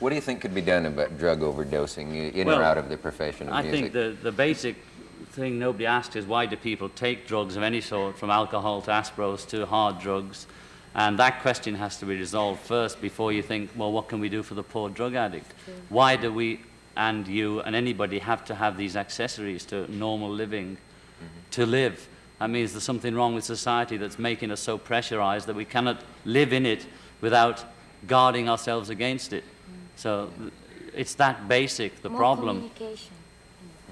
What do you think could be done about drug overdosing in Well, or out of the profession of I music? think the, the basic thing nobody asks is why do people take drugs of any sort, from alcohol to aspros to hard drugs? And that question has to be resolved first before you think, well, what can we do for the poor drug addict? Why do we and you and anybody have to have these accessories to normal living mm-hmm. to live? That means there's something wrong with society that's making us so pressurized that we cannot live in it without guarding ourselves against it. So it's that basic, the More problem. Communication.